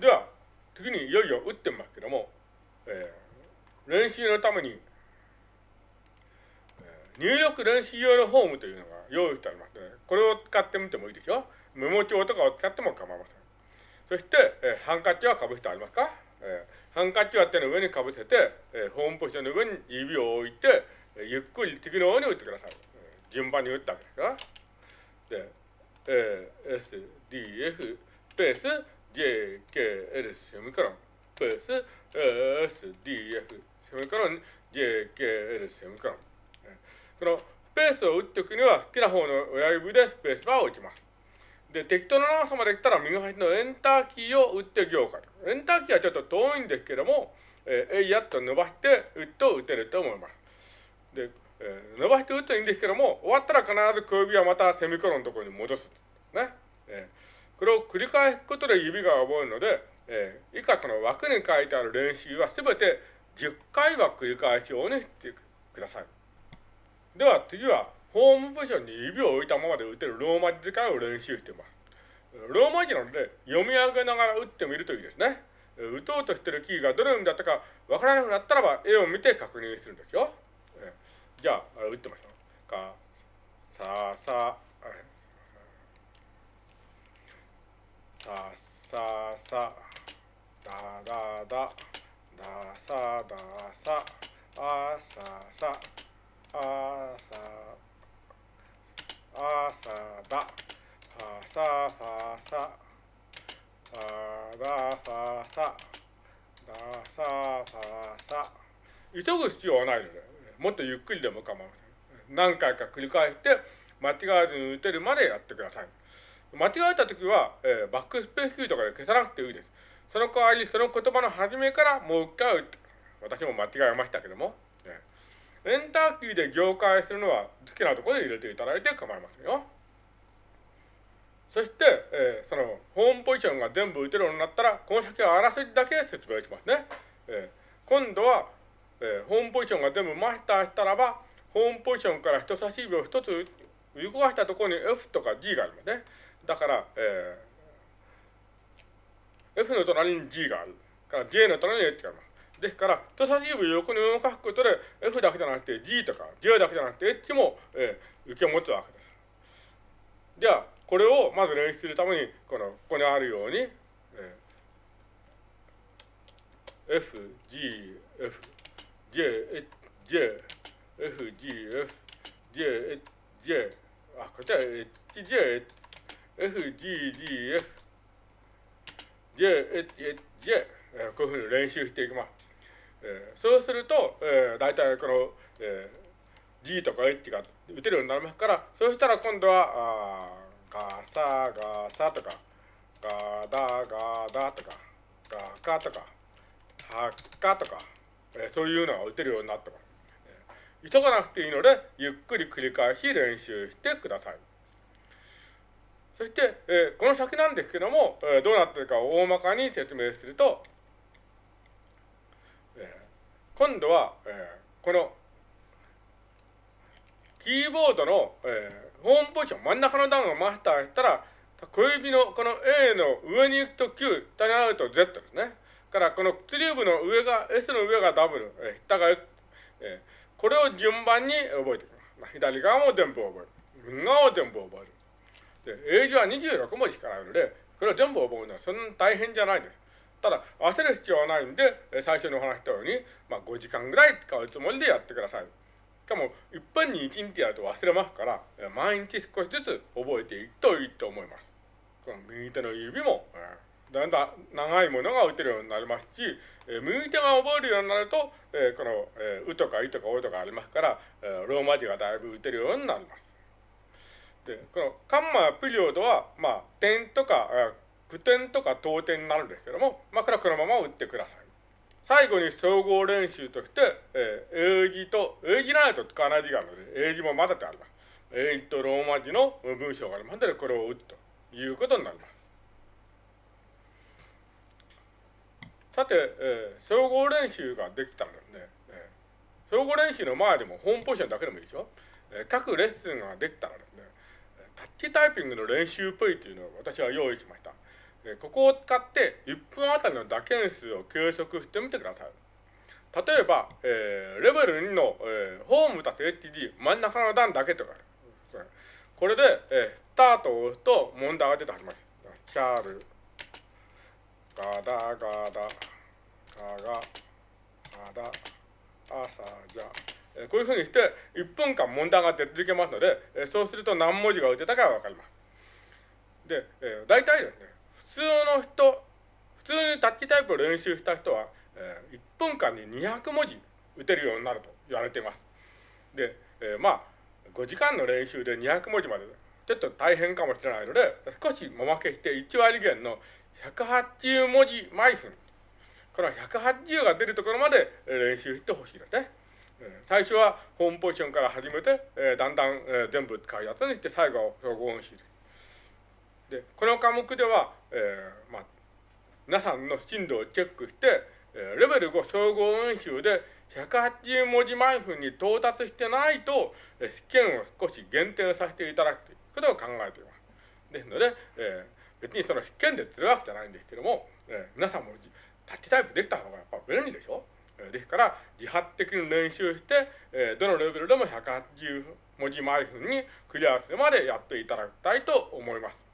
では、次にいよいよ打ってみますけども、えー、練習のために、えー、入力練習用のフォームというのが用意してありますので、これを使ってみてもいいでしょうメモ帳とかを使っても構いません。そして、えー、ハンカチはかぶせてありますか、えー、ハンカチは手の上にかぶせて、えー、ホームポジションの上に指を置いて、えー、ゆっくり次のように打ってください。えー、順番に打ったわけですから。で、えー、S、D、F、スペース、J、K、L、セミコロン、スペース、S、D、F、セミコロン、J、K、L、セミコロン。このスペースを打っておくには、好きな方の親指でスペースバーを打ちます。で、適当な長さまで来たら右端のエンターキーを打って行かエンターキーはちょっと遠いんですけども、えー、えいやっと伸ばして打つと打てると思います。で、えー、伸ばして打つといいんですけども、終わったら必ず小指はまたセミコロンのところに戻す。ね。えー、これを繰り返すことで指が覚えるので、えー、以下この枠に書いてある練習はすべて10回は繰り返すようにしてください。では次はホームポジションに指を置いたままで打てるローマ字使いを練習しています。ローマ字なので読み上げながら打ってみるといいですね。打とうとしてるキーがどのようにだったかわからなくなったらば絵を見て確認するんですよ。じゃあ、打ってみましょう。か、さ、さ、さ、さ、さ、だ、だ、だ、だ、さ、だ、さ、あ、さ、さ、あ、さ、あさだ、ファサファサ、ファダファサ、ダサファサ。急ぐ必要はないので、もっとゆっくりでも構いません。何回か繰り返して、間違わずに打てるまでやってください。間違えたときは、えー、バックスペースキーとかで消さなくていいです。その代わり、その言葉の始めからもう一回打って、私も間違えましたけども、エンターキーで業界するのは好きなところで入れていただいて構いませんよ。そして、えー、そのホームポジションが全部打てるようになったら、この先はあらすじだけ説明しますね。えー、今度は、えー、ホームポジションが全部マスターしたらば、ホームポジションから人差し指を一つ動かしたところに F とか G がありますね。だから、えー、F の隣に G がある。から J の隣に H があります。ですから、人差し指を横に動かすことで、F だけじゃなくて G とか J だけじゃなくて H も、えー、受け持つわけです。じゃあ、これをまず練習するために、この、ここにあるように、えー、F、G、F、J、H、J、F、G、F、J、H、J、あ、こっちは HJH、F、G、G、F、J、H、H、J、えー、こういうふうに練習していきます。えー、そうすると、えー、大体この、えー、G とか H が打てるようになりますから、そうしたら今度は、あガサガサとか、ガダガダとか、ガカとか、ハッカとか、えー、そういうのが打てるようになってます。急がなくていいので、ゆっくり繰り返し練習してください。そして、え、この先なんですけども、え、どうなってるかを大まかに説明すると、え今度は、え、このキーボードの、え、ホームポジション、真ん中の段をマスターしたら、小指のこの A の上に行くと Q、下にあると Z ですね。からこの釣り部の上が、S の上が W、えー、下が X、え、これを順番に覚えていきます。左側も全部覚える。右側も全部覚える。で、英字は26文字しかないので、これを全部覚えるのはそんなに大変じゃないです。ただ、焦る必要はないんで、最初にお話したように、まあ、5時間ぐらい使うつもりでやってください。しかも、いっぺんに1日やると忘れますから、毎日少しずつ覚えていくといいと思います。この右手の指も、だんだん長いものが打てるようになりますし、右手が覚えるようになると、この、うとかいとかおとかありますから、ローマ字がだいぶ打てるようになります。で、このカンマピリオドは、まあ、点とか、句点とか当点になるんですけども、まあ、これはこのまま打ってください。最後に総合練習として、えー、英字と、英字ないと使わない字があるので、英字も混ぜてあります。英字とローマ字の文章がありますので、これを打つということになります。さて、えー、総合練習ができたらですね、えー、総合練習の前でもホームポジションだけでもいいでしょ？えー、各レッスンができたらですね、タッチタイピングの練習っぽいというのを私は用意しました。ここを使って1分あたりの打鍵数を計測してみてください。例えば、えー、レベル2の、えー、ホームたす HG 真ん中の段だけとか、これで、えー、スタートを押すと問題が出てはります。キャール、ガダガダ、ガガ、ガダ、アサジャ。こういうふうにして1分間問題が出続けますので、そうすると何文字が打てたかがわかります。で、えー、大体ですね、普通の人、普通にタッチタイプを練習した人は、えー、1分間に200文字打てるようになると言われています。で、えー、まあ、5時間の練習で200文字まで、ちょっと大変かもしれないので、少しもまけして1割減の180文字毎分。この180が出るところまで練習してほしいですね。最初はホームポジションから始めて、えー、だんだん、えー、全部使うやつにして最後は総合音詞で。この科目では、えー、まあ、皆さんの進度をチェックして、えレベル5総合演習で180文字毎分に到達してないと、え試験を少し減点させていただくということを考えています。ですので、えー、別にその試験で釣るわけじゃないんですけども、えー、皆さんもタッチタイプできた方から自発的に練習して、えどのレベルでも180文字毎分にクリアするまでやっていただきたいと思います。